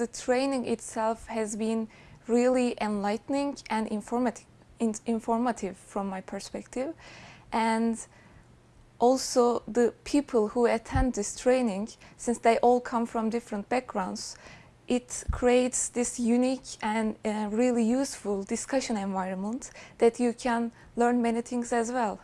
the training itself has been really enlightening and informative, informative from my perspective. And also the people who attend this training, since they all come from different backgrounds, it creates this unique and uh, really useful discussion environment that you can learn many things as well.